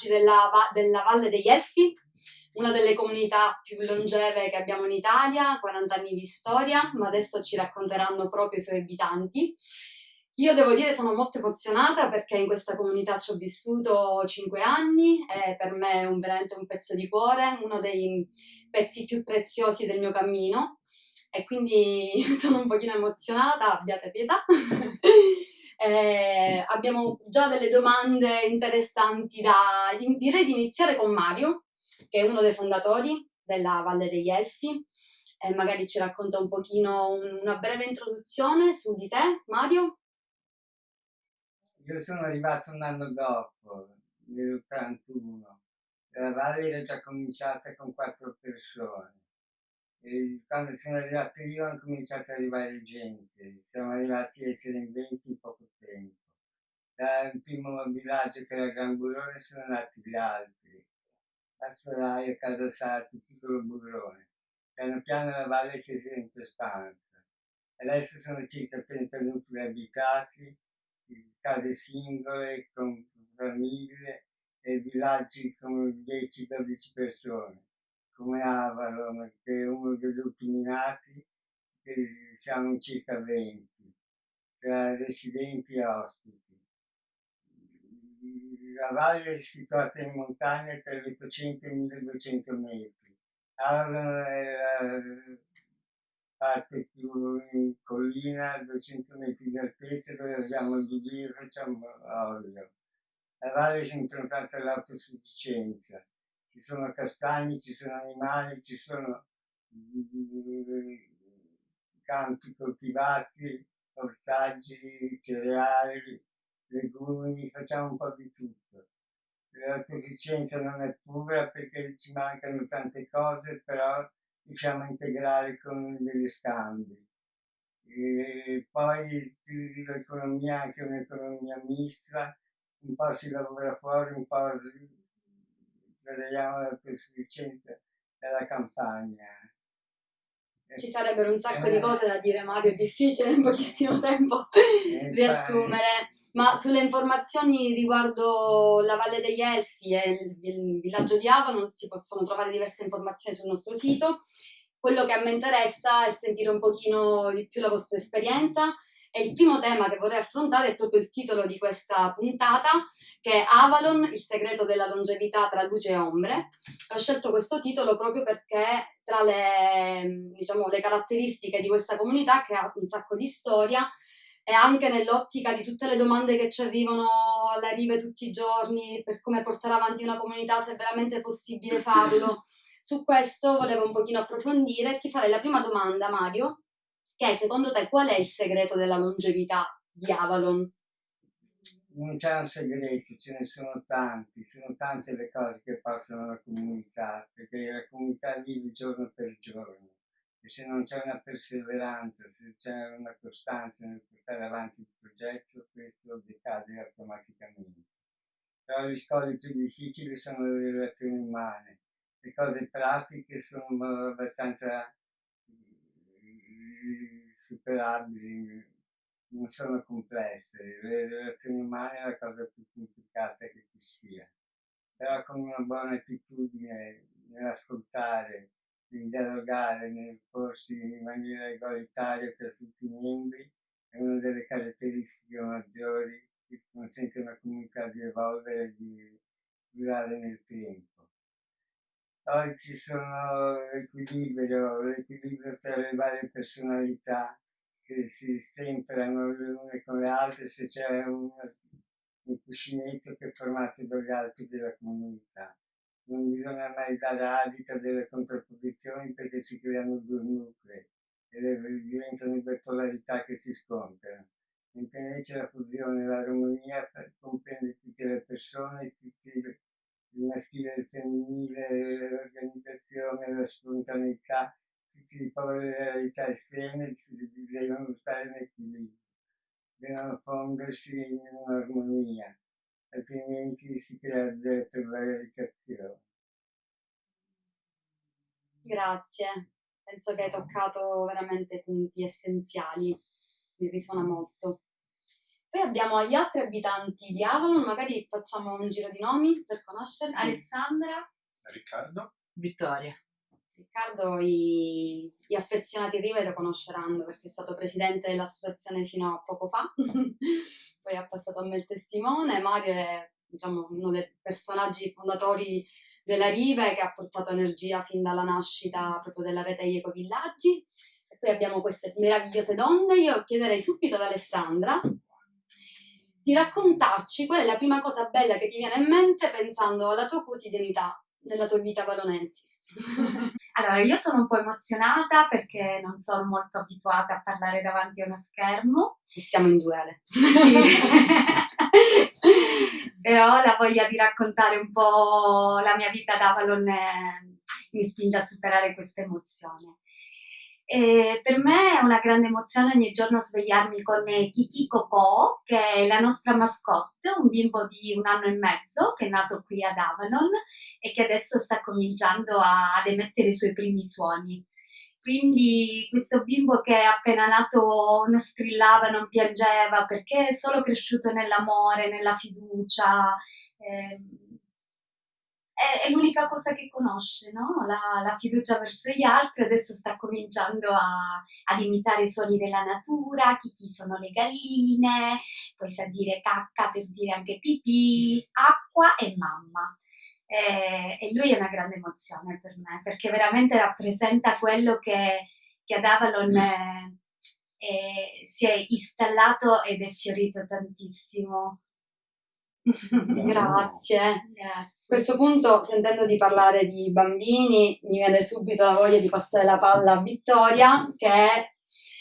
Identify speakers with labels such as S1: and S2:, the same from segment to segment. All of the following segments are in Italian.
S1: villaggi della, della Valle degli Elfi, una delle comunità più longeve che abbiamo in Italia, 40 anni di storia, ma adesso ci racconteranno proprio i suoi abitanti. Io devo dire sono molto emozionata perché in questa comunità ci ho vissuto 5 anni e per me è un, veramente un pezzo di cuore, uno dei pezzi più preziosi del mio cammino e quindi sono un pochino emozionata, abbiate pietà. Eh, abbiamo già delle domande interessanti da... Direi di iniziare con Mario, che è uno dei fondatori della Valle degli Elfi. E magari ci racconta un pochino una breve introduzione su di te, Mario.
S2: Io sono arrivato un anno dopo, nell'81. La Valle era già cominciata con quattro persone e quando sono arrivato io hanno cominciato ad arrivare gente, siamo arrivati a essere in 20 in poco tempo. Dal primo villaggio che era Gran Burrone sono nati gli altri, a Soraya, Caldasarti, Piccolo Burrone. Piano piano la valle si è sempre espansa. Adesso sono circa 30 nuclei abitati, case singole, con famiglie e villaggi con 10-12 persone come Avalon, che è uno degli ultimi nati, che siamo circa 20, tra residenti e ospiti. La valle è situata in montagna tra gli 800 e i 1200 metri. Avalon è la parte più in collina, a 200 metri di altezza, dove abbiamo il Dublino e facciamo olio. La valle è improntata all'autosufficienza ci sono castagni, ci sono animali, ci sono campi coltivati, ortaggi, cereali, legumi, facciamo un po' di tutto. L'autosufficienza non è pura perché ci mancano tante cose, però riusciamo a integrare con degli scambi. E poi l'economia è anche un'economia mista, un po' si lavora fuori, un po' vedevamo la sufficienza della campagna.
S1: Ci sarebbero un sacco eh, di cose da dire, Mario, è difficile in pochissimo tempo eh, riassumere, ma sulle informazioni riguardo la Valle degli Elfi e il, il villaggio di Avon si possono trovare diverse informazioni sul nostro sito. Quello che a me interessa è sentire un pochino di più la vostra esperienza e il primo tema che vorrei affrontare è proprio il titolo di questa puntata, che è Avalon, il segreto della longevità tra luce e ombre. Ho scelto questo titolo proprio perché tra le, diciamo, le caratteristiche di questa comunità, che ha un sacco di storia, e anche nell'ottica di tutte le domande che ci arrivano alle rive tutti i giorni per come portare avanti una comunità, se è veramente possibile farlo. Su questo volevo un pochino approfondire e ti farei la prima domanda, Mario, che secondo te qual è il segreto della longevità di Avalon?
S2: Non c'è un segreto, ce ne sono tanti, sono tante le cose che portano la comunità, perché la comunità vive giorno per giorno e se non c'è una perseveranza, se c'è una costanza nel portare avanti il progetto, questo decade automaticamente. Però gli scogli più difficili sono le relazioni umane, le cose pratiche sono abbastanza superabili, non sono complesse, le relazioni umane è la cosa più complicata che ci sia, però con una buona attitudine nell'ascoltare, nel dialogare, nel porsi in maniera egualitaria per tutti i membri, è una delle caratteristiche maggiori che consente una comunità di evolvere e di durare nel tempo. Poi ci sono l'equilibrio, l'equilibrio tra le varie personalità che si stemperano le une con le altre se c'è un, un cuscinetto che è formato dagli altri della comunità. Non bisogna mai dare adito a delle contrapposizioni perché si creano due nuclei e diventano due polarità che si scontrano. Mentre invece la fusione, l'armonia comprende tutte le persone, tutti il maschile e il femminile, l'organizzazione, la spontaneità, tutti i delle realtà estreme devono stare in equilibrio, devono fondersi in un'armonia, altrimenti si crea delle prevaricazioni.
S1: Grazie, penso che hai toccato veramente punti essenziali, mi risuona molto. Poi abbiamo gli altri abitanti di Avalon, magari facciamo un giro di nomi per conoscerli.
S3: Alessandra.
S4: Riccardo.
S5: Vittoria.
S1: Riccardo i, gli affezionati Rive lo conosceranno perché è stato presidente dell'associazione fino a poco fa, poi ha passato a me il testimone. Mario è diciamo, uno dei personaggi fondatori della Rive che ha portato energia fin dalla nascita proprio della rete degli ecovillaggi. E poi abbiamo queste meravigliose donne. Io chiederei subito ad Alessandra di raccontarci qual è la prima cosa bella che ti viene in mente pensando alla tua quotidianità della tua vita valonensis.
S3: allora, io sono un po' emozionata perché non sono molto abituata a parlare davanti a uno schermo.
S1: E siamo in duele.
S3: Però la voglia di raccontare un po' la mia vita ad Avalon mi spinge a superare questa emozione. E per me è una grande emozione ogni giorno svegliarmi con Kiki Coco, che è la nostra mascotte, un bimbo di un anno e mezzo che è nato qui ad Avalon e che adesso sta cominciando a, ad emettere i suoi primi suoni. Quindi questo bimbo che è appena nato non strillava, non piangeva perché è solo cresciuto nell'amore, nella fiducia. Eh, è, è l'unica cosa che conosce, no? la, la, fiducia verso gli altri, adesso sta cominciando a, ad imitare i suoni della natura, chi, chi sono le galline, poi sa dire cacca per dire anche pipì, acqua e mamma. E, e lui è una grande emozione per me, perché veramente rappresenta quello che, che ad Avalon... È, è, si è installato ed è fiorito tantissimo.
S1: Grazie. Grazie. A questo punto, sentendo di parlare di bambini, mi viene subito la voglia di passare la palla a Vittoria, che è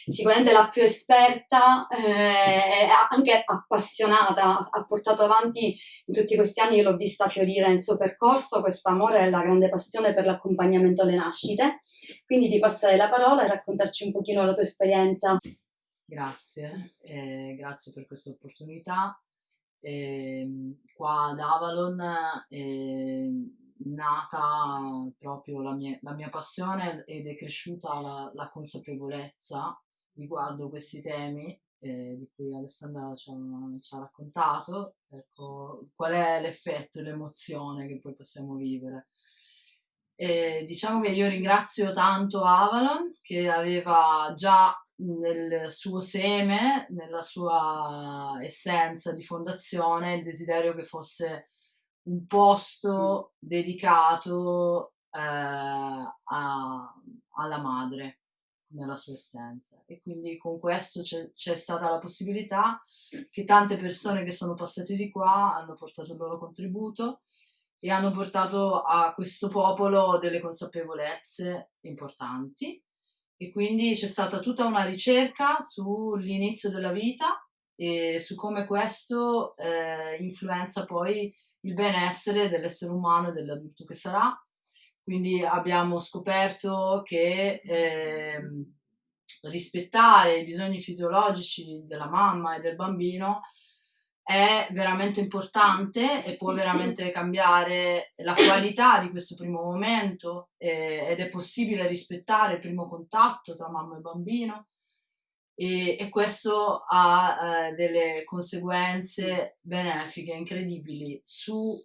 S1: sicuramente la più esperta eh, e eh, anche appassionata, ha portato avanti in tutti questi anni, io l'ho vista fiorire nel suo percorso, questo amore e la grande passione per l'accompagnamento alle nascite. Quindi ti passare la parola e raccontarci un pochino la tua esperienza.
S5: Grazie, eh, grazie per questa opportunità. E, ehm, qua ad Avalon è ehm, nata proprio la mia, la mia, passione ed è cresciuta la, la consapevolezza riguardo questi temi eh, di cui Alessandra ci ha, ci ha raccontato, ecco, qual è l'effetto e l'emozione che poi possiamo vivere. E diciamo che io ringrazio tanto Avalon che aveva già nel suo seme, nella sua essenza di fondazione, il desiderio che fosse un posto dedicato eh, a, alla madre nella sua essenza. E quindi con questo c'è, c'è, stata la possibilità che tante persone che sono passate di qua hanno portato il loro contributo e hanno portato a questo popolo delle consapevolezze importanti e quindi c'è stata tutta una ricerca sull'inizio della vita e su come questo eh, influenza poi il benessere dell'essere umano e dell'adulto che sarà. Quindi abbiamo scoperto che eh, rispettare i bisogni fisiologici della mamma e del bambino è veramente importante e può veramente cambiare la qualità di questo primo momento eh, ed è possibile rispettare il primo contatto tra mamma e bambino. E, e questo ha eh, delle conseguenze benefiche incredibili su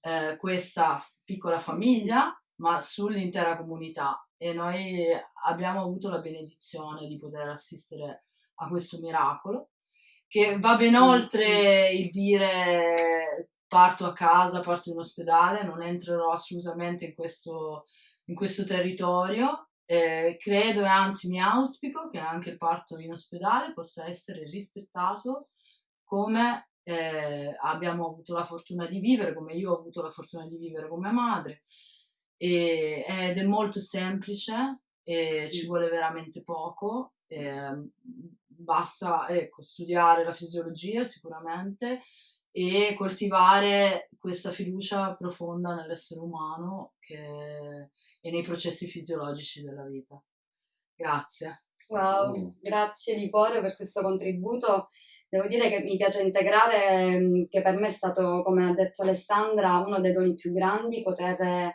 S5: eh, questa piccola famiglia ma sull'intera comunità. E noi abbiamo avuto la benedizione di poter assistere a questo miracolo che va ben oltre il dire parto a casa, parto in ospedale, non entrerò assolutamente in questo, in questo territorio. Eh, credo e anzi mi auspico che anche il parto in ospedale possa essere rispettato come eh, abbiamo avuto la fortuna di vivere, come io ho avuto la fortuna di vivere come madre. E, ed è molto semplice e ci vuole veramente poco. Eh, basta ecco, studiare la fisiologia sicuramente e coltivare questa fiducia profonda nell'essere umano che, e nei processi fisiologici della vita. Grazie.
S1: Wow, grazie di cuore per questo contributo. Devo dire che mi piace integrare, mm, che per me è stato, come ha detto Alessandra, uno dei doni più grandi, poter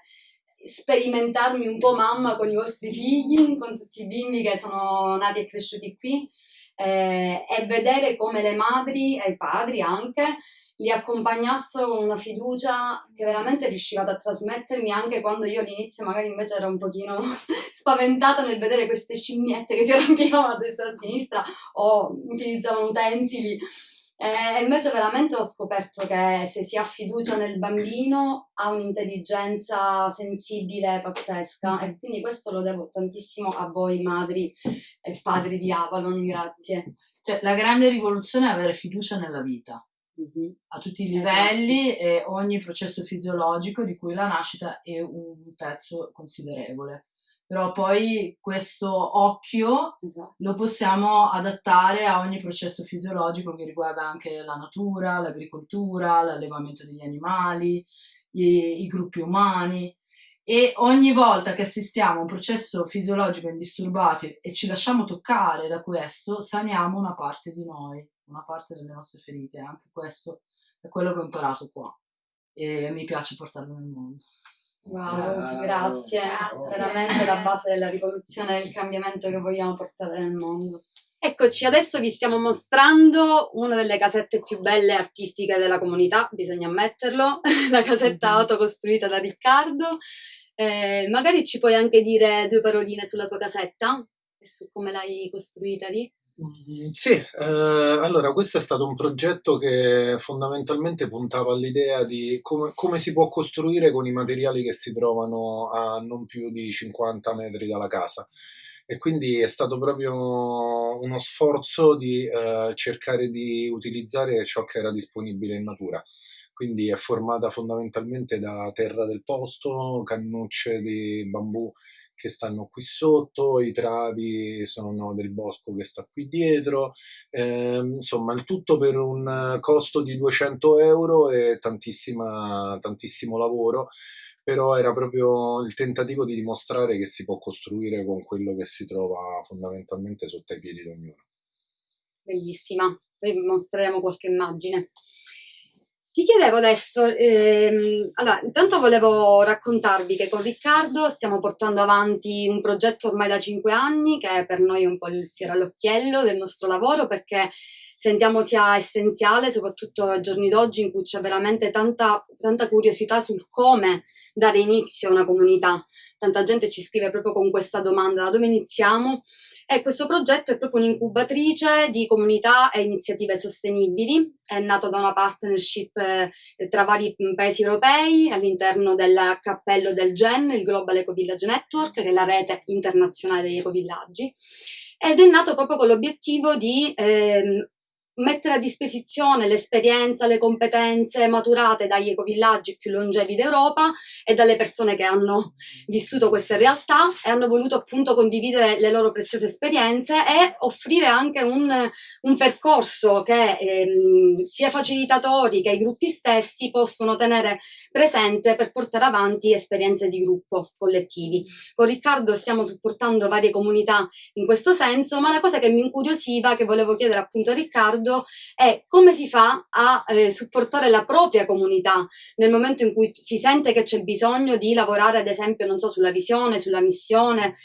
S1: sperimentarmi un po' mamma con i vostri figli, con tutti i bimbi che sono nati e cresciuti qui eh, e vedere come le madri e i padri anche li accompagnassero con una fiducia che veramente riuscivate a trasmettermi anche quando io all'inizio magari invece ero un pochino spaventata nel vedere queste scimmiette che si arrampicavano a destra e a sinistra o utilizzavano utensili. E invece veramente ho scoperto che se si ha fiducia nel bambino ha un'intelligenza sensibile pazzesca e quindi questo lo devo tantissimo a voi madri e padri di Avalon, grazie.
S5: Cioè, la grande rivoluzione è avere fiducia nella vita
S1: Mm-hmm.
S5: a tutti i livelli esatto. e ogni processo fisiologico di cui la nascita è un pezzo considerevole. Però poi questo occhio
S1: esatto.
S5: lo possiamo adattare a ogni processo fisiologico che riguarda anche la natura, l'agricoltura, l'allevamento degli animali, i, i gruppi umani e ogni volta che assistiamo a un processo fisiologico indisturbato e ci lasciamo toccare da questo, saniamo una parte di noi una parte delle nostre ferite. Anche questo è quello che ho imparato qua e mi piace portarlo nel mondo.
S1: Wow, grazie. grazie. Veramente la base della rivoluzione e del cambiamento che vogliamo portare nel mondo. Eccoci, adesso vi stiamo mostrando una delle casette più belle artistiche della comunità, bisogna ammetterlo, la casetta mm-hmm. autocostruita da Riccardo. Eh, magari ci puoi anche dire due paroline sulla tua casetta e su come l'hai costruita lì?
S4: Sì, eh, allora questo è stato un progetto che fondamentalmente puntava all'idea di come, come, si può costruire con i materiali che si trovano a non più di 50 metri dalla casa. E quindi è stato proprio uno sforzo di eh, cercare di utilizzare ciò che era disponibile in natura. Quindi è formata fondamentalmente da terra del posto, cannucce di bambù che stanno qui sotto, i travi sono del bosco che sta qui dietro, eh, insomma il tutto per un costo di 200 euro e tantissimo lavoro, però era proprio il tentativo di dimostrare che si può costruire con quello che si trova fondamentalmente sotto i piedi di ognuno.
S1: Bellissima, poi vi mostreremo qualche immagine. Ti chiedevo adesso, ehm, allora, intanto volevo raccontarvi che con Riccardo stiamo portando avanti un progetto ormai da cinque anni, che è per noi un po' il fiore all'occhiello del nostro lavoro, perché sentiamo sia essenziale, soprattutto ai giorni d'oggi in cui c'è veramente tanta, tanta curiosità sul come dare inizio a una comunità. Tanta gente ci scrive proprio con questa domanda, da dove iniziamo? E questo progetto è proprio un'incubatrice di comunità e iniziative sostenibili, è nato da una partnership eh, tra vari paesi europei all'interno del cappello del GEN, il Global Eco Village Network, che è la rete internazionale degli ecovillaggi. Ed è nato proprio con l'obiettivo di eh, mettere a disposizione l'esperienza, le competenze maturate dagli ecovillaggi più longevi d'Europa e dalle persone che hanno vissuto queste realtà e hanno voluto appunto condividere le loro preziose esperienze e offrire anche un, un percorso che ehm, sia facilitatori che i gruppi stessi possono tenere presente per portare avanti esperienze di gruppo collettivi. Con Riccardo stiamo supportando varie comunità in questo senso, ma la cosa che mi incuriosiva, che volevo chiedere appunto a Riccardo, riguardo è come si fa a eh, supportare la propria comunità nel momento in cui si sente che c'è bisogno di lavorare, ad esempio, non so, sulla visione, sulla missione,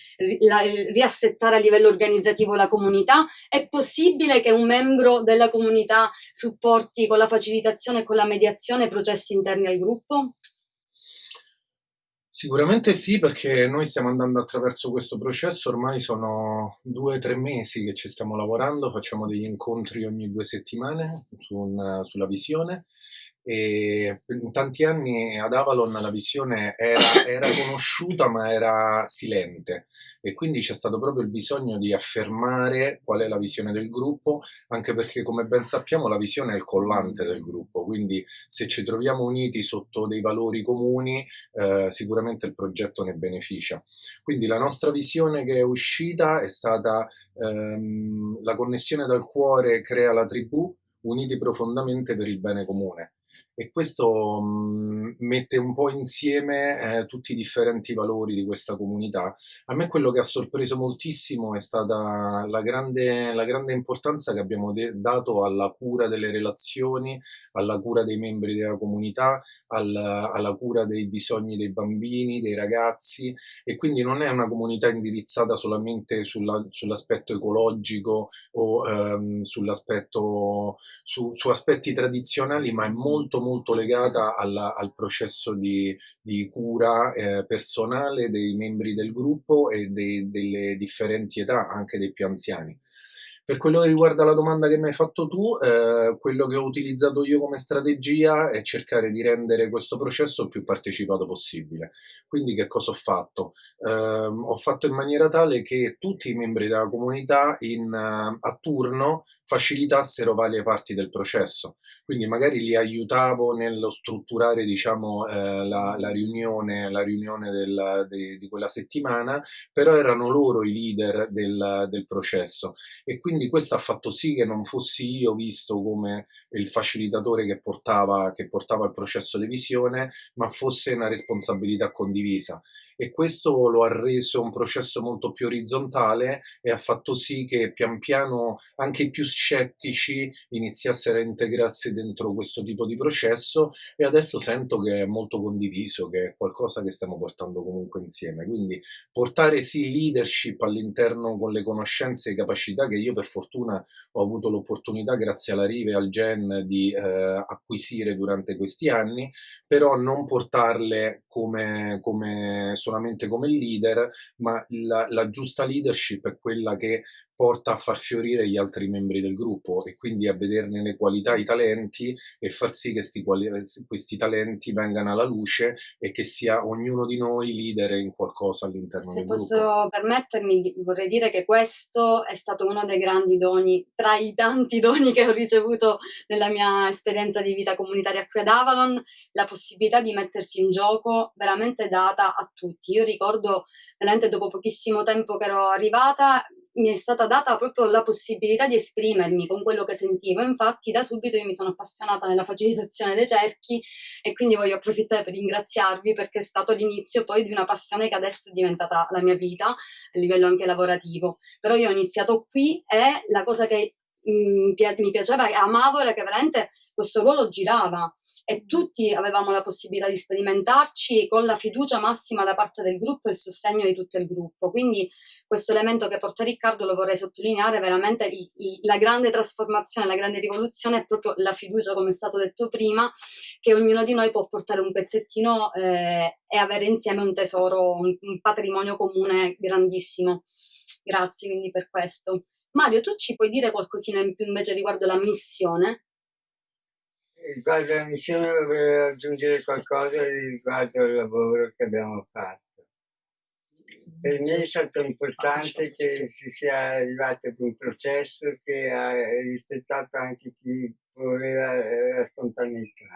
S1: la, riassettare a livello organizzativo la comunità. È possibile che un membro della comunità supporti con la facilitazione e con la mediazione processi interni al gruppo?
S4: Sicuramente sì, perché noi stiamo andando attraverso questo processo, ormai sono due o tre mesi che ci stiamo lavorando, facciamo degli incontri ogni due settimane su un, sulla visione e in tanti anni ad Avalon la visione era, era, conosciuta ma era silente. E quindi c'è stato proprio il bisogno di affermare qual è la visione del gruppo anche perché come ben sappiamo la visione è il collante del gruppo. Quindi se ci troviamo uniti sotto dei valori comuni eh, sicuramente il progetto ne beneficia. Quindi la nostra visione che è uscita è stata ehm, la connessione dal cuore crea la tribù uniti profondamente per il bene comune e questo mh, mette un po' insieme eh, tutti i differenti valori di questa comunità. A me quello che ha sorpreso moltissimo è stata la grande, la grande importanza che abbiamo dato alla cura delle relazioni, alla cura dei membri della comunità, al, alla cura dei bisogni dei bambini, dei ragazzi e quindi non è una comunità indirizzata solamente sulla, sull'aspetto ecologico o ehm, sull'aspetto su, su aspetti tradizionali, ma è molto molto legata alla, al processo di, di cura eh, personale dei membri del gruppo e dei, delle differenti età, anche dei più anziani. Per quello che riguarda la domanda che mi hai fatto tu, eh, quello che ho utilizzato io come strategia è cercare di rendere questo processo il più partecipato possibile. Quindi che cosa ho fatto? Eh, ho fatto in maniera tale che tutti i membri della comunità in, uh, a turno facilitassero varie parti del processo. Quindi magari li aiutavo nello strutturare diciamo, eh, la, la, riunione, la riunione del, de, di quella settimana, però erano loro i leader del, del processo. E quindi quindi questo ha fatto sì che non fossi io visto come il facilitatore che portava, che portava il processo di visione, ma fosse una responsabilità condivisa. E questo lo ha reso un processo molto più orizzontale e ha fatto sì che pian piano anche i più scettici iniziassero a integrarsi dentro questo tipo di processo e adesso sento che è molto condiviso, che è qualcosa che stiamo portando comunque insieme. Quindi portare sì leadership all'interno con le conoscenze e capacità che io per fortuna ho avuto l'opportunità, grazie alla Rive e al Gen, di eh, acquisire durante questi anni, però non portarle come, come solamente come leader, ma la, la giusta leadership è quella che porta a far fiorire gli altri membri del gruppo e quindi a vederne le qualità, i talenti e far sì che questi talenti vengano alla luce e che sia ognuno di noi leader in qualcosa all'interno
S1: Se
S4: del
S1: posso
S4: gruppo.
S1: permettermi, vorrei dire che questo è stato uno dei grandi doni, tra i tanti doni che ho ricevuto nella mia esperienza di vita comunitaria qui ad Avalon, la possibilità di mettersi in gioco veramente data a tutti. Io ricordo veramente dopo pochissimo tempo che ero arrivata, mi è stata data proprio la possibilità di esprimermi con quello che sentivo. Infatti, da subito io mi sono appassionata nella facilitazione dei cerchi e quindi voglio approfittare per ringraziarvi perché è stato l'inizio poi di una passione che adesso è diventata la mia vita a livello anche lavorativo. Però io ho iniziato qui e la cosa che mi piaceva e amavo era che veramente questo ruolo girava e tutti avevamo la possibilità di sperimentarci con la fiducia massima da parte del gruppo e il sostegno di tutto il gruppo. Quindi questo elemento che porta Riccardo lo vorrei sottolineare, veramente il, il, la grande trasformazione, la grande rivoluzione è proprio la fiducia, come è stato detto prima, che ognuno di noi può portare un pezzettino eh, e avere insieme un tesoro, un, un patrimonio comune grandissimo. Grazie quindi per questo. Mario, tu ci puoi dire qualcosina in più invece riguardo la missione?
S2: Riguardo la missione vorrei aggiungere qualcosa riguardo il lavoro che abbiamo fatto. Per me è stato importante che si sia arrivati ad un processo che ha rispettato anche chi voleva la spontaneità.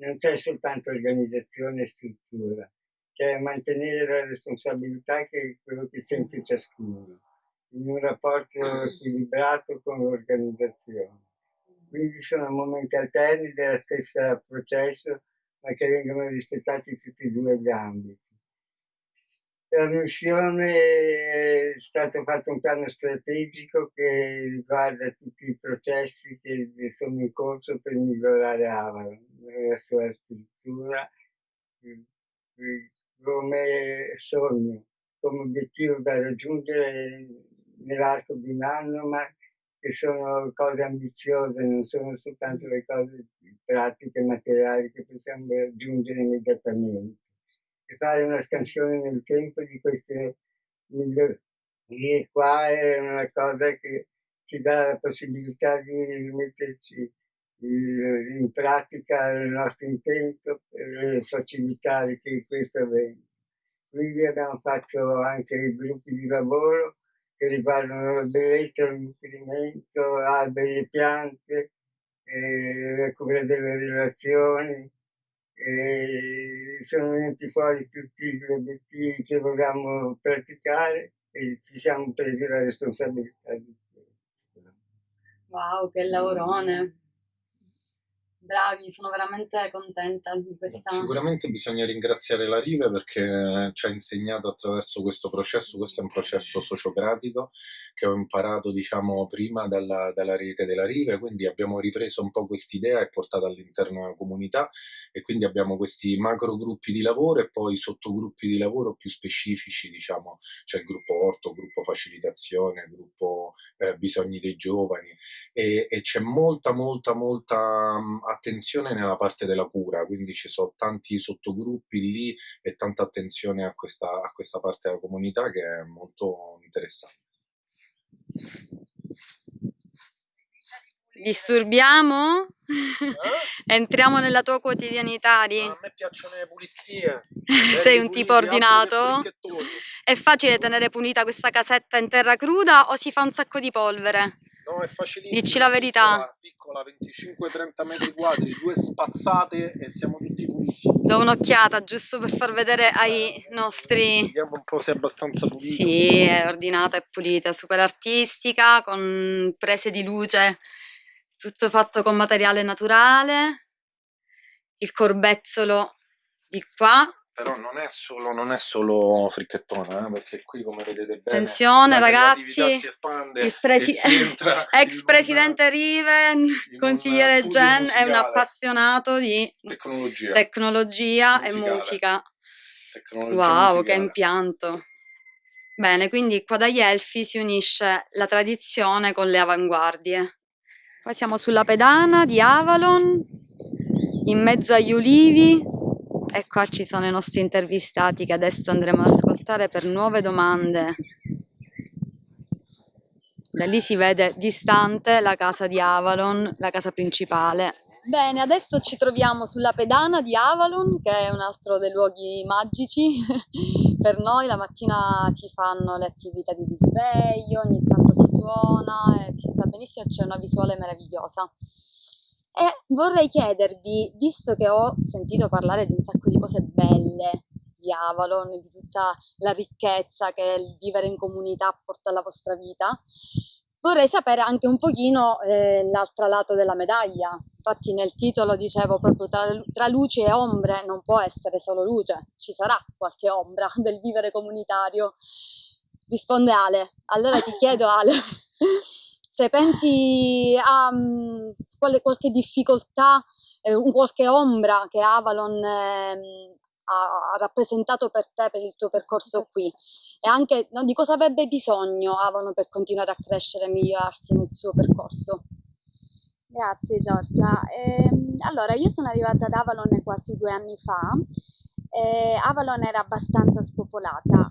S2: Non c'è soltanto organizzazione e struttura, c'è mantenere la responsabilità che è quello che sente ciascuno in un rapporto equilibrato con l'organizzazione. Quindi sono momenti alterni dello stesso processo, ma che vengono rispettati tutti e due gli ambiti. La missione è stato fatto un piano strategico che riguarda tutti i processi che sono in corso per migliorare Avalon, la sua struttura, come sogno, come obiettivo da raggiungere nell'arco di un anno, ma che sono cose ambiziose, non sono soltanto le cose pratiche, materiali che possiamo raggiungere immediatamente. E fare una scansione nel tempo di queste migliori qua è una cosa che ci dà la possibilità di metterci in pratica il nostro intento per facilitare che questo avvenga. Quindi abbiamo fatto anche gruppi di lavoro che riguardano la bellezza, il nutrimento, alberi e piante, eh, la cura delle relazioni. E sono venuti fuori tutti gli obiettivi che volevamo praticare e ci siamo presi la responsabilità di questo.
S1: Wow, che lavorone! Bravi, sono veramente contenta di questa...
S4: Sicuramente bisogna ringraziare la Rive perché ci ha insegnato attraverso questo processo, questo è un processo sociocratico che ho imparato diciamo prima dalla, dalla rete della Rive, quindi abbiamo ripreso un po' quest'idea e portato all'interno della comunità e quindi abbiamo questi macro gruppi di lavoro e poi sottogruppi di lavoro più specifici, diciamo, c'è il gruppo orto, gruppo facilitazione, gruppo eh, bisogni dei giovani e, e c'è molta molta molta attenzione nella parte della cura, quindi ci sono tanti sottogruppi lì e tanta attenzione a questa, a questa parte della comunità che è molto interessante.
S1: Disturbiamo? Eh? Entriamo nella tua quotidianità?
S4: A me piacciono le pulizie.
S1: Sei un tipo ordinato? È facile tenere pulita questa casetta in terra cruda o si fa un sacco di polvere?
S4: No, è facilissimo.
S1: Dici la verità.
S4: Piccola, piccola 25-30 metri quadri, due spazzate e siamo tutti puliti.
S1: Do un'occhiata giusto per far vedere ai nostri...
S4: Vediamo un po' se è abbastanza pulita.
S1: Sì, è ordinata e pulita, super artistica, con prese di luce, tutto fatto con materiale naturale. Il corbezzolo di qua
S4: però non è solo, non è solo fricchettona, eh, perché qui come vedete bene
S1: Attenzione ragazzi,
S4: si espande
S1: il presi ex presidente Riven, consigliere Gen, musicale. è un appassionato di
S4: tecnologia,
S1: tecnologia e musica. Tecnologia wow, musicale. che impianto! Bene, quindi qua dagli Elfi si unisce la tradizione con le avanguardie. Qua siamo sulla pedana di Avalon, in mezzo agli ulivi, e qua ci sono i nostri intervistati che adesso andremo ad ascoltare per nuove domande. Da lì si vede distante la casa di Avalon, la casa principale. Bene, adesso ci troviamo sulla pedana di Avalon, che è un altro dei luoghi magici per noi. La mattina si fanno le attività di risveglio, ogni tanto si suona, e si sta benissimo c'è una visuale meravigliosa. E vorrei chiedervi, visto che ho sentito parlare di un sacco di cose belle di Avalon, di tutta la ricchezza che il vivere in comunità porta alla vostra vita, vorrei sapere anche un pochino eh, l'altro lato della medaglia. Infatti nel titolo dicevo proprio tra, tra luci e ombre non può essere solo luce, ci sarà qualche ombra del vivere comunitario. Risponde Ale. Allora ti chiedo Ale, se pensi a um, quale, qualche difficoltà, eh, qualche ombra che Avalon eh, ha rappresentato per te, per il tuo percorso qui e anche no, di cosa avrebbe bisogno Avalon per continuare a crescere e migliorarsi nel suo percorso.
S3: Grazie Giorgia. Eh, allora, io sono arrivata ad Avalon quasi due anni fa. Eh, Avalon era abbastanza spopolata,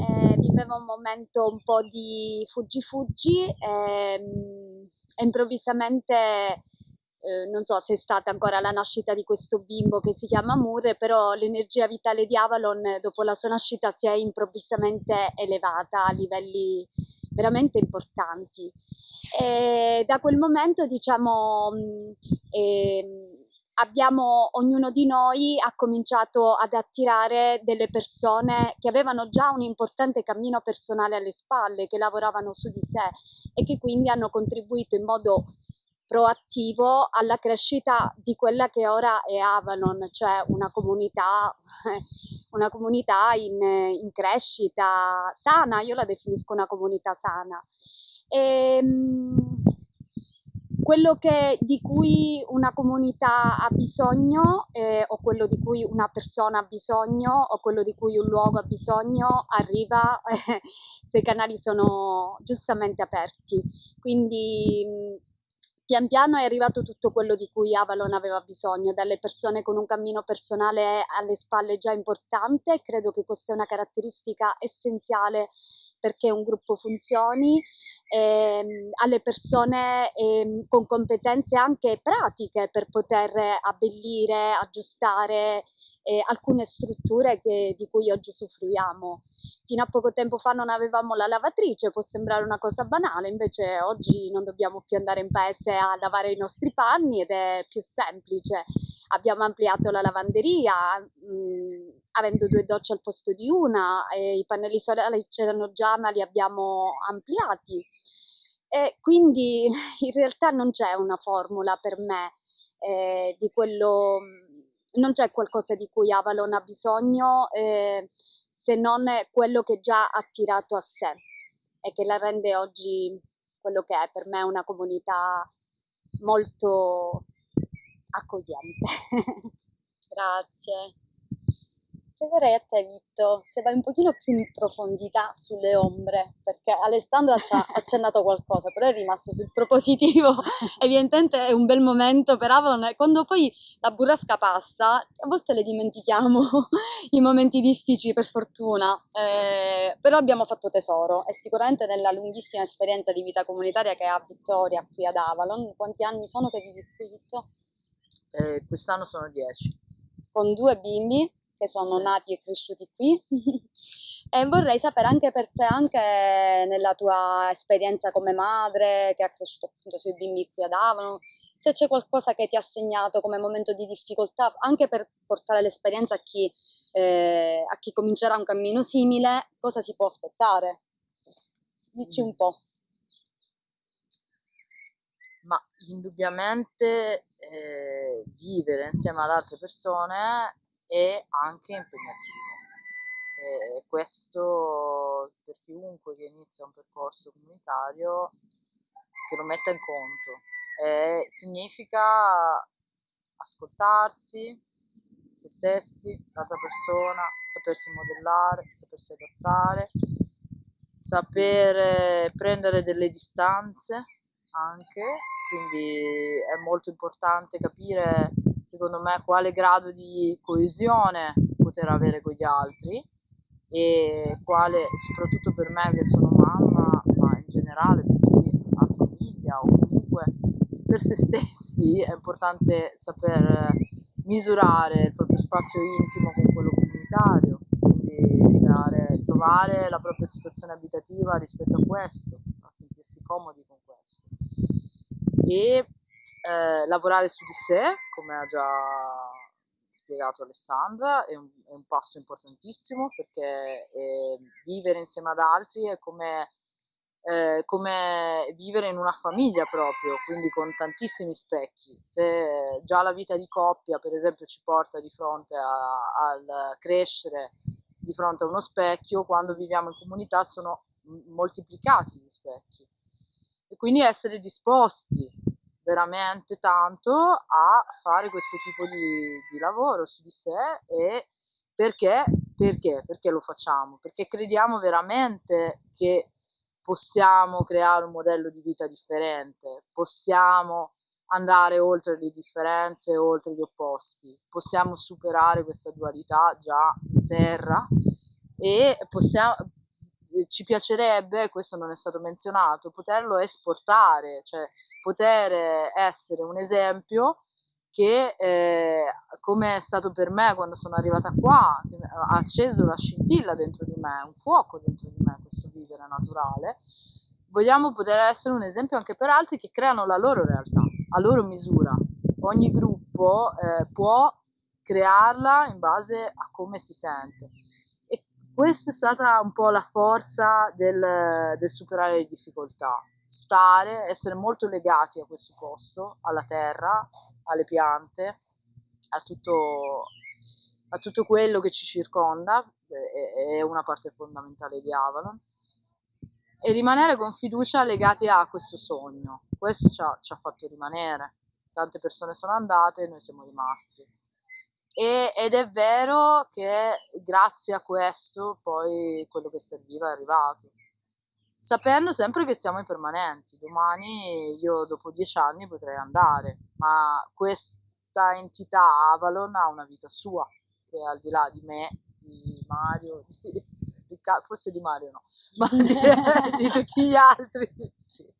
S3: eh, viveva un momento un po' di fuggi-fuggi ehm, e improvvisamente eh, non so se è stata ancora la nascita di questo bimbo che si chiama Murre, però l'energia vitale di Avalon dopo la sua nascita si è improvvisamente elevata a livelli veramente importanti. E da quel momento, diciamo, eh, abbiamo, ognuno di noi ha cominciato ad attirare delle persone che avevano già un importante cammino personale alle spalle, che lavoravano su di sé e che quindi hanno contribuito in modo proattivo alla crescita di quella che ora è Avalon, cioè una comunità, una comunità in, in crescita sana, io la definisco una comunità sana. E, ehm, quello che, di cui una comunità ha bisogno eh, o quello di cui una persona ha bisogno o quello di cui un luogo ha bisogno arriva eh, se i canali sono giustamente aperti. Quindi pian piano è arrivato tutto quello di cui Avalon aveva bisogno, dalle persone con un cammino personale alle spalle già importante, credo che questa è una caratteristica essenziale perché un gruppo funzioni, ehm, alle persone ehm, con competenze anche pratiche per poter abbellire, aggiustare eh, alcune strutture che, di cui oggi usufruiamo. Fino a poco tempo fa non avevamo la lavatrice, può sembrare una cosa banale, invece oggi non dobbiamo più andare in paese a lavare i nostri panni ed è più semplice. Abbiamo ampliato la lavanderia, mh, mm, avendo due docce al posto di una, i pannelli solari c'erano già ma li abbiamo ampliati. E quindi in realtà non c'è una formula per me, eh, di quello, non c'è qualcosa di cui Avalon ha bisogno eh, se non quello che già ha attirato a sé e che la rende oggi quello che è per me una comunità molto accogliente.
S1: Grazie. Chiederei a te, Vitto, se vai un pochino più in profondità sulle ombre, perché Alessandra ci ha accennato qualcosa, però è rimasto sul propositivo. Evidentemente è un bel momento per Avalon. Quando poi la burrasca passa, a volte le dimentichiamo i momenti difficili, per fortuna. Eh, però abbiamo fatto tesoro e sicuramente nella lunghissima esperienza di vita comunitaria che ha Vittoria qui ad Avalon. Quanti anni sono che vivi qui, Vitto?
S5: Eh, quest'anno sono 10.
S1: Con due bimbi che sono
S5: Sì.
S1: nati e cresciuti qui e vorrei sapere anche per te, anche nella tua esperienza come madre che ha cresciuto appunto sui bimbi qui ad Avano, se c'è qualcosa che ti ha segnato come momento di difficoltà, anche per portare l'esperienza a chi, eh, a chi comincerà un cammino simile, cosa si può aspettare? Dici un po'.
S5: Ma indubbiamente eh, vivere insieme ad altre persone è anche impegnativo. E questo per chiunque che inizia un percorso comunitario che lo metta in conto. Eh, significa ascoltarsi, se stessi, l'altra persona, sapersi modellare, sapersi adattare, saper eh, prendere delle distanze anche, quindi è molto importante capire, secondo me, quale grado di coesione poter avere con gli altri e quale, soprattutto per me che sono mamma, ma in generale per chi ha famiglia o comunque per se stessi, è importante saper misurare il proprio spazio intimo con quello comunitario, quindi creare, trovare la propria situazione abitativa rispetto a questo, a sentirsi comodi con questo. E eh, lavorare su di sé, come ha già spiegato Alessandra, è un, è un passo importantissimo perché eh, vivere insieme ad altri è come, eh, come vivere in una famiglia proprio, quindi con tantissimi specchi. Se già la vita di coppia, per esempio, ci porta di fronte al crescere di fronte a uno specchio, quando viviamo in comunità sono moltiplicati gli specchi. E quindi essere disposti veramente tanto a fare questo tipo di, di lavoro su di sé e perché? Perché? Perché lo facciamo? Perché crediamo veramente che possiamo creare un modello di vita differente, possiamo andare oltre le differenze, oltre gli opposti, possiamo superare questa dualità già in terra e possiamo, ci piacerebbe, questo non è stato menzionato, poterlo esportare, cioè poter essere un esempio che, eh, come è stato per me quando sono arrivata qua, ha acceso la scintilla dentro di me, un fuoco dentro di me, questo vivere naturale, vogliamo poter essere un esempio anche per altri che creano la loro realtà, a loro misura. Ogni gruppo eh, può crearla in base a come si sente. Questa è stata un po' la forza del, del superare le difficoltà. Stare, essere molto legati a questo posto, alla terra, alle piante, a tutto, a tutto quello che ci circonda, è, è una parte fondamentale di Avalon e rimanere con fiducia legati a questo sogno. Questo ci ha, ci ha fatto rimanere. Tante persone sono andate e noi siamo rimasti. E- ed è vero che grazie a questo poi quello che serviva è arrivato. Sapendo sempre che siamo impermanenti. Domani io dopo dieci anni potrei andare, ma questa entità Avalon ha una vita sua, che è al di là di me, di Mario, di Riccardo, forse di Mario no, ma di, di tutti gli altri. Sì.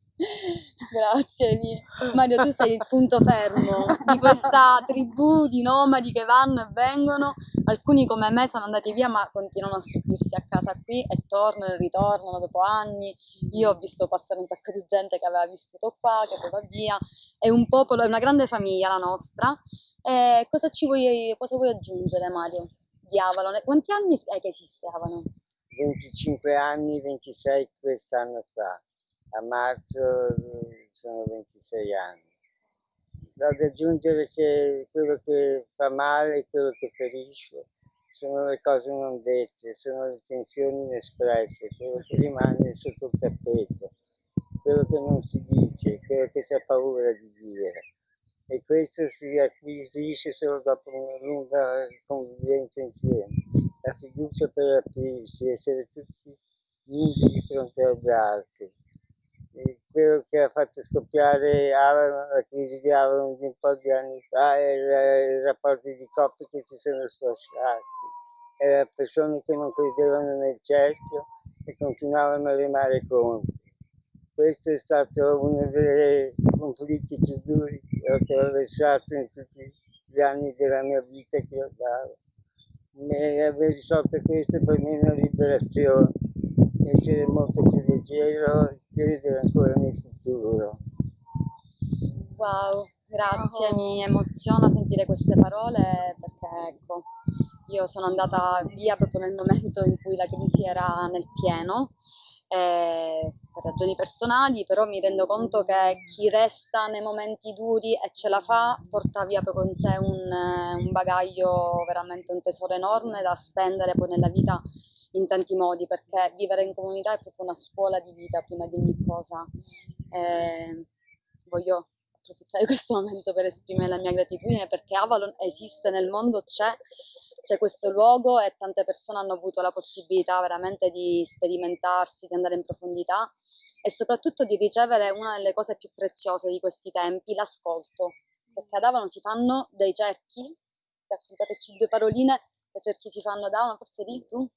S1: Grazie Vi. Mario, tu sei il punto fermo di questa tribù di nomadi che vanno e vengono. Alcuni come me sono andati via ma continuano a sentirsi a casa qui e tornano e ritornano dopo anni. Io ho visto passare un sacco di gente che aveva vissuto qua, che poi va via. È un popolo, è una grande famiglia la nostra. E cosa ci vuoi, cosa vuoi aggiungere Mario di Avalon? Quanti anni è che esiste Avalon?
S2: 25 anni, 26 quest'anno fa. A marzo eh, sono 26 anni. ad aggiungere che quello che fa male e quello che ferisce sono le cose non dette, sono le tensioni inespresse, quello che rimane sotto il tappeto, quello che non si dice, quello che si ha paura di dire. E questo si acquisisce solo dopo una lunga convivenza insieme. La fiducia per aprirsi, essere tutti nudi di fronte agli altri quello che ha fatto scoppiare Avalon, la crisi di Avalon di un po' di anni fa e i rapporti di coppie che si sono sfasciati, persone che non credevano nel cerchio e continuavano a remare contro. Questo è stato uno dei conflitti più duri che ho attraversato in tutti gli anni della mia vita che ho dato. E aver risolto questo per me è una liberazione essere molto più leggero credere ancora nel futuro.
S1: Wow, grazie, mi emoziona sentire queste parole perché ecco, io sono andata via proprio nel momento in cui la crisi era nel pieno eh, per ragioni personali, però mi rendo conto che chi resta nei momenti duri e ce la fa porta via poi con sé un, un bagaglio, veramente un tesoro enorme da spendere poi nella vita in tanti modi, perché vivere in comunità è proprio una scuola di vita prima di ogni cosa. Eh, voglio approfittare di questo momento per esprimere la mia gratitudine perché Avalon esiste nel mondo, c'è, c'è questo luogo e tante persone hanno avuto la possibilità veramente di sperimentarsi, di andare in profondità e soprattutto di ricevere una delle cose più preziose di questi tempi, l'ascolto. Perché ad Avalon si fanno dei cerchi, raccontateci due paroline, che cerchi si fanno ad Avalon, forse lì tu?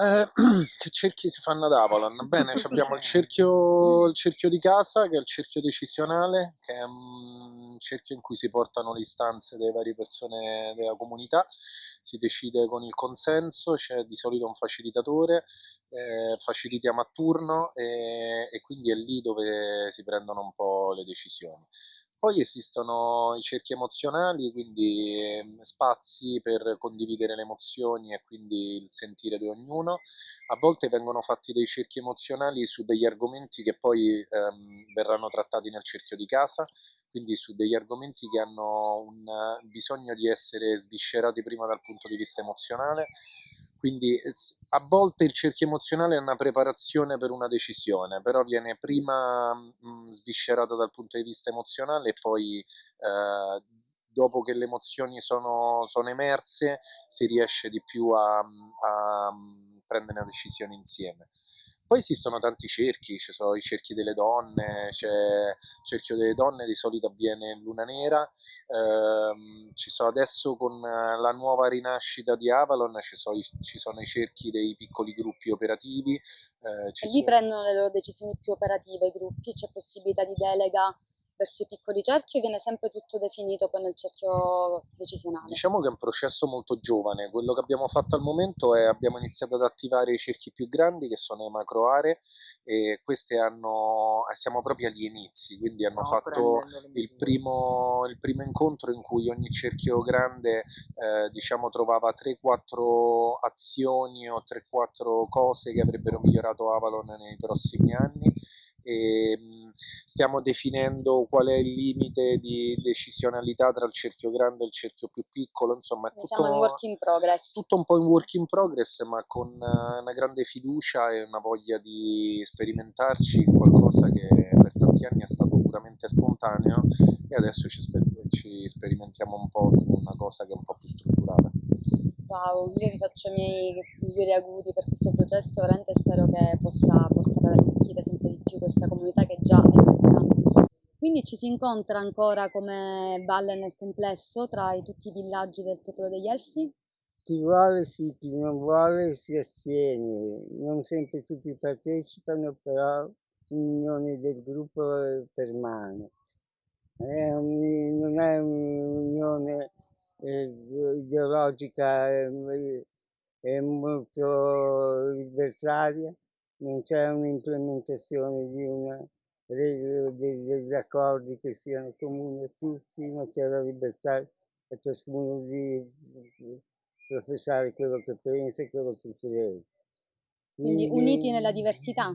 S4: Eh, che cerchi si fanno ad Avalon? Bene, abbiamo il cerchio, il cerchio, di casa, che è il cerchio decisionale, che è un cerchio in cui si portano le istanze delle varie persone della comunità, si decide con il consenso, c'è di solito un facilitatore, eh, facilitiamo a turno e, e quindi è lì dove si prendono un po' le decisioni. Poi esistono i cerchi emozionali, quindi ehm, spazi per condividere le emozioni e quindi il sentire di ognuno. A volte vengono fatti dei cerchi emozionali su degli argomenti che poi ehm, verranno trattati nel cerchio di casa, quindi su degli argomenti che hanno un bisogno di essere sviscerati prima dal punto di vista emozionale quindi a volte il cerchio emozionale è una preparazione per una decisione, però viene prima mh, sviscerata dal punto di vista emozionale e poi eh, dopo che le emozioni sono, sono, emerse si riesce di più a, a prendere una decisione insieme. Poi esistono tanti cerchi, ci sono i cerchi delle donne, c'è il cerchio delle donne, di solito avviene in luna nera, ehm, ci sono adesso con la nuova rinascita di Avalon, ci sono i, ci sono i cerchi dei piccoli gruppi operativi.
S1: Eh, e lì sono... prendono le loro decisioni più operative i gruppi, c'è possibilità di delega verso i piccoli cerchi o viene sempre tutto definito poi nel cerchio decisionale?
S4: Diciamo che è un processo molto giovane, quello che abbiamo fatto al momento è abbiamo iniziato ad attivare i cerchi più grandi che sono le macro aree e queste hanno, eh, siamo proprio agli inizi, quindi hanno fatto il primo, il primo, incontro in cui ogni cerchio grande eh, diciamo trovava 3-4 azioni o 3-4 cose che avrebbero migliorato Avalon nei prossimi anni e ehm, stiamo definendo qual è il limite di decisionalità tra il cerchio grande e il cerchio più piccolo, insomma è tutto,
S1: Siamo in work in progress.
S4: tutto un po' in work in progress ma con eh, una grande fiducia e una voglia di sperimentarci in qualcosa che per tanti anni è stato puramente spontaneo e adesso ci, sper ci sperimentiamo un po' su una cosa che è un po' più strutturata.
S1: Wow, io vi faccio i miei migliori auguri per questo processo, veramente spero che possa portare ad arricchire sempre di più questa comunità che già è ricca. Quindi ci si incontra ancora come valle nel complesso tra i, tutti i villaggi del popolo degli Elfi?
S2: Chi vuole sì, chi non vuole si astiene, non sempre tutti partecipano, però l'unione del gruppo permane. È un, non è un'unione ideologica è, è molto libertaria, non c'è un'implementazione di una degli accordi che siano comuni a tutti, ma c'è la libertà a ciascuno di, di professare quello che pensa e quello che crede.
S1: Quindi, Quindi uniti nella diversità?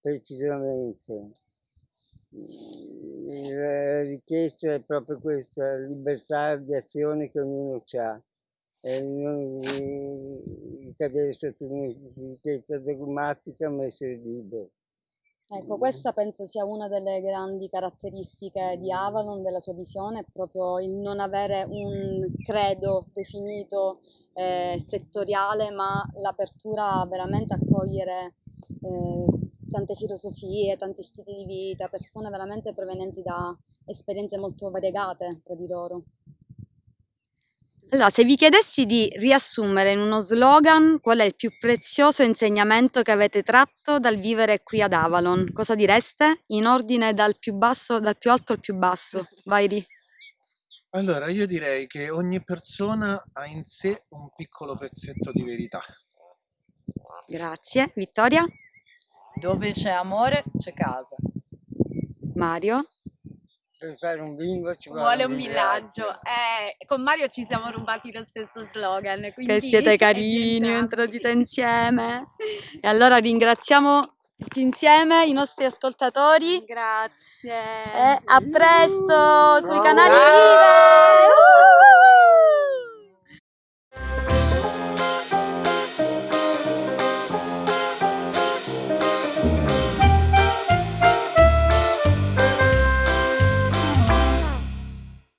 S2: Precisamente la richiesta è proprio questa, libertà di azione che ognuno ha e non di cadere sotto un'etichetta dogmatica ma essere libero.
S1: Ecco, questa penso sia una delle grandi caratteristiche di Avalon, della sua visione, proprio il non avere un credo definito eh, settoriale, ma l'apertura veramente a cogliere eh, tante filosofie, tanti stili di vita, persone veramente provenienti da esperienze molto variegate tra di loro. Allora, se vi chiedessi di riassumere in uno slogan qual è il più prezioso insegnamento che avete tratto dal vivere qui ad Avalon, cosa direste? In ordine dal più basso, dal più alto al più basso. Vai Ri.
S4: Allora, io direi che ogni persona ha in sé un piccolo pezzetto di verità.
S1: Grazie. Vittoria?
S5: Dove c'è amore c'è casa.
S1: Mario?
S2: Per fare un bingo ci
S3: Vuole un villaggio. Eh, con Mario ci siamo rubati lo stesso slogan.
S1: Che siete carini,
S3: di entrambi.
S1: dite insieme. E allora ringraziamo tutti insieme i nostri ascoltatori
S3: Grazie.
S1: e a presto sui canali. Vive!